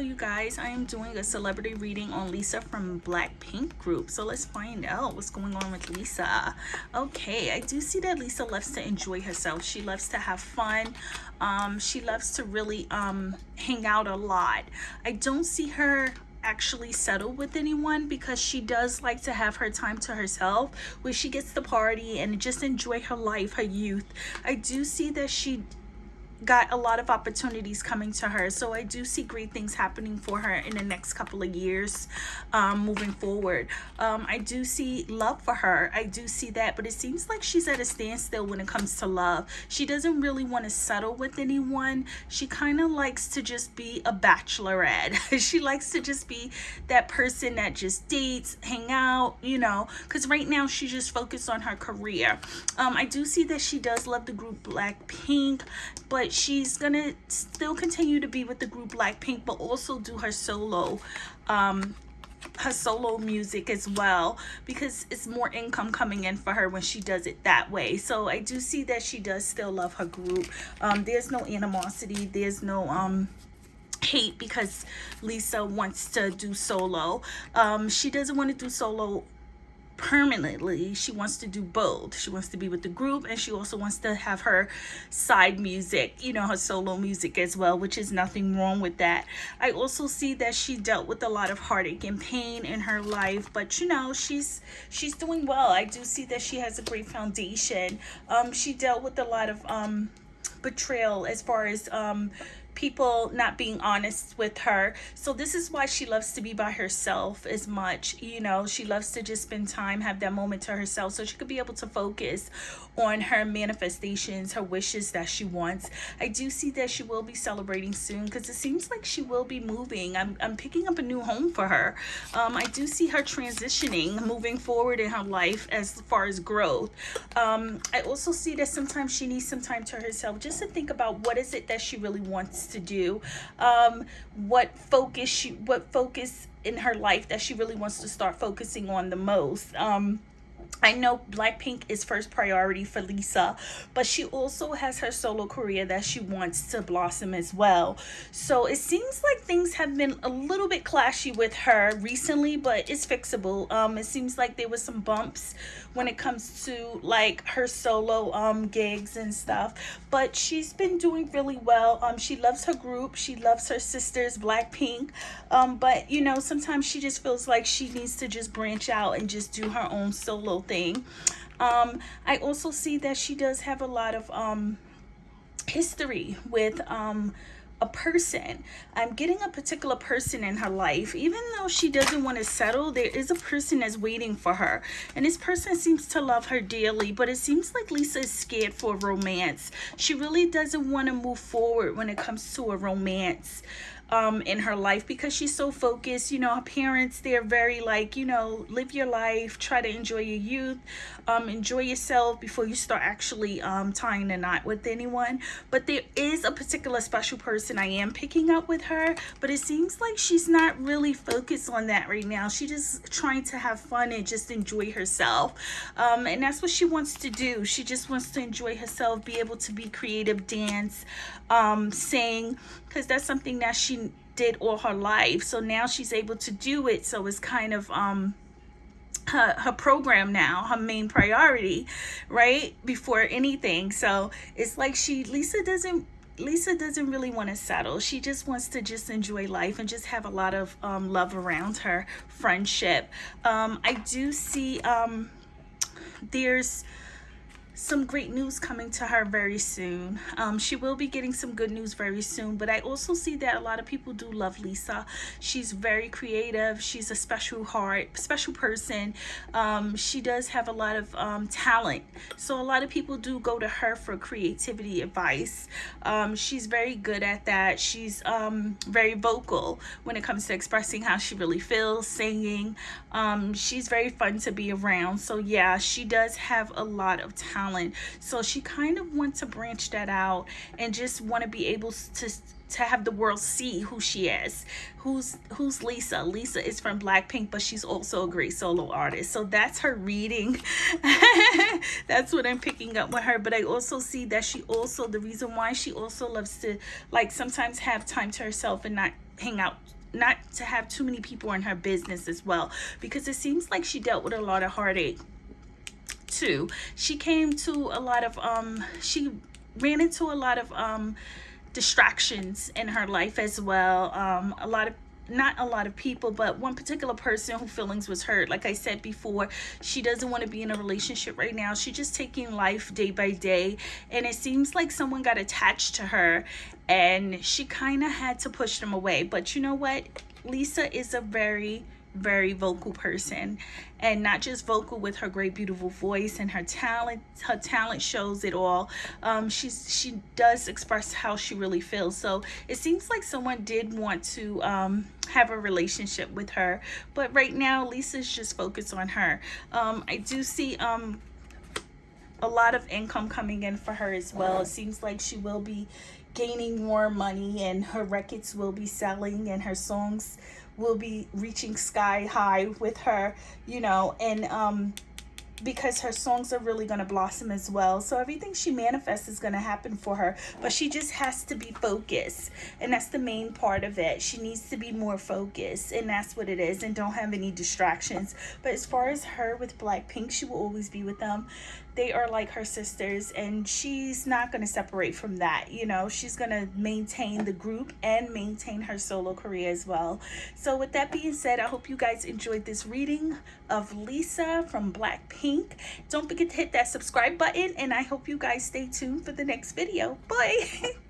you guys. I am doing a celebrity reading on lisa from blackpink group. So let's find out what's going on with lisa. Okay i do see that lisa loves to enjoy herself. She loves to have fun. Um she loves to really um hang out a lot. I don't see her actually settle with anyone because she does like to have her time to herself where she gets to party and just enjoy her life her youth. I do see that she got a lot of opportunities coming to her. So i do see great things happening for her in the next couple of years um, moving forward. Um, i do see love for her. I do see that but it seems like she's at a standstill when it comes to love. She doesn't really want to settle with anyone. She kind of likes to just be a bachelorette. She likes to just be that person that just dates hang out you know because right now she's just focused on her career. Um, i do see that she does love the group blackpink but but she's gonna still continue to be with the group Blackpink but also do her solo um her solo music as well because it's more income coming in for her when she does it that way. So i do see that she does still love her group. Um there's no animosity there's no um hate because lisa wants to do solo. Um she doesn't want to do solo permanently. She wants to do both. She wants to be with the group and she also wants to have her side music you know her solo music as well which is nothing wrong with that. I also see that she dealt with a lot of heartache and pain in her life but you know she's she's doing well. I do see that she has a great foundation. Um she dealt with a lot of um betrayal as far as um people not being honest with her. So this is why she loves to be by herself as much you know. She loves to just spend time have that moment to herself so she could be able to focus on her manifestations her wishes that she wants. I do see that she will be celebrating soon because it seems like she will be moving. I'm, I'm picking up a new home for her. Um, i do see her transitioning moving forward in her life as far as growth. Um, i also see that sometimes she needs some time to herself just to think about what is it that she really wants to do um, what focus she what focus in her life that she really wants to start focusing on the most. Um, I know Blackpink is first priority for Lisa, but she also has her solo career that she wants to blossom as well. So it seems like things have been a little bit clashy with her recently, but it's fixable. Um, it seems like there was some bumps when it comes to like her solo um gigs and stuff, but she's been doing really well. Um, she loves her group. She loves her sisters, Blackpink. Um, but you know, sometimes she just feels like she needs to just branch out and just do her own solo thing. Um, I also see that she does have a lot of um, history with um, a person. I'm getting a particular person in her life. Even though she doesn't want to settle, there is a person that's waiting for her. And this person seems to love her dearly, but it seems like Lisa is scared for romance. She really doesn't want to move forward when it comes to a romance um, in her life because she's so focused. You know, her parents, they're very like, you know, live your life, try to enjoy your youth, um, enjoy yourself before you start actually um, tying a knot with anyone. But there is a particular special person I am picking up with her, but it seems like she's not really focused on that right now. She's just trying to have fun and just enjoy herself. Um, and that's what she wants to do. She just wants to enjoy herself, be able to be creative, dance, um, sing, because that's something that she did all her life. So now she's able to do it. So it's kind of um her, her program now, her main priority, right? Before anything. So it's like she, Lisa doesn't Lisa doesn't really want to settle. She just wants to just enjoy life and just have a lot of um, love around her, friendship. Um, I do see um, there's some great news coming to her very soon. Um, she will be getting some good news very soon, but I also see that a lot of people do love Lisa. She's very creative. She's a special heart, special person. Um, she does have a lot of um, talent. So a lot of people do go to her for creativity advice. Um, she's very good at that. She's um, very vocal when it comes to expressing how she really feels, singing. Um, she's very fun to be around. So yeah, she does have a lot of talent talent. So she kind of wants to branch that out and just want to be able to to have the world see who she is. Who's who's lisa? Lisa is from blackpink but she's also a great solo artist. So that's her reading. That's what i'm picking up with her. But i also see that she also the reason why she also loves to like sometimes have time to herself and not hang out not to have too many people in her business as well. Because it seems like she dealt with a lot of heartache she came to a lot of um she ran into a lot of um distractions in her life as well. Um a lot of not a lot of people but one particular person who feelings was hurt. Like i said before she doesn't want to be in a relationship right now. She's just taking life day by day and it seems like someone got attached to her and she kind of had to push them away. But you know what? Lisa is a very very vocal person. And not just vocal with her great beautiful voice and her talent her talent shows it all. Um she's she does express how she really feels. So it seems like someone did want to um have a relationship with her. But right now lisa's just focused on her. Um i do see um a lot of income coming in for her as well. It seems like she will be gaining more money and her records will be selling and her songs will be reaching sky high with her, you know, and um, because her songs are really going to blossom as well. So everything she manifests is going to happen for her, but she just has to be focused. And that's the main part of it. She needs to be more focused and that's what it is and don't have any distractions. But as far as her with Blackpink, she will always be with them. They are like her sisters and she's not going to separate from that. You know, she's going to maintain the group and maintain her solo career as well. So with that being said, I hope you guys enjoyed this reading of Lisa from Blackpink. Don't forget to hit that subscribe button and I hope you guys stay tuned for the next video. Bye!